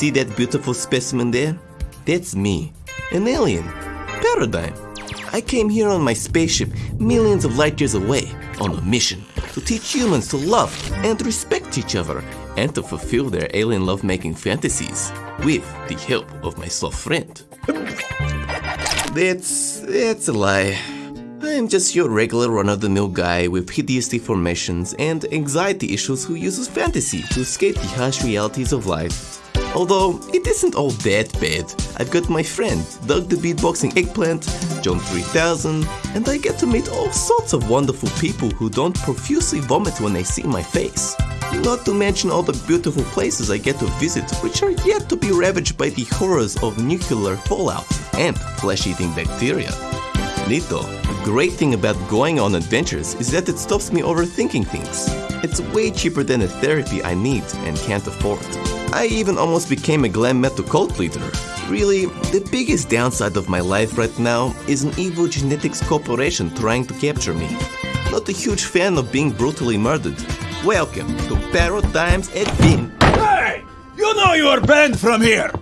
See that beautiful specimen there? That's me, an alien. Paradigm. I came here on my spaceship millions of light years away on a mission to teach humans to love and respect each other and to fulfill their alien lovemaking fantasies with the help of my soft friend. That's that's a lie. I'm just your regular run-of-the-mill guy with hideous deformations and anxiety issues who uses fantasy to escape the harsh realities of life. Although, it isn't all that bad. I've got my friend, Doug the Beatboxing Eggplant, John 3000, and I get to meet all sorts of wonderful people who don't profusely vomit when they see my face. Not to mention all the beautiful places I get to visit, which are yet to be ravaged by the horrors of nuclear fallout and flesh-eating bacteria. Nito, great thing about going on adventures is that it stops me overthinking things. It's way cheaper than the therapy I need and can't afford. I even almost became a glam metal cult leader. Really, the biggest downside of my life right now is an evil genetics corporation trying to capture me. Not a huge fan of being brutally murdered. Welcome to Paradigms at Vin. Hey! You know you're banned from here!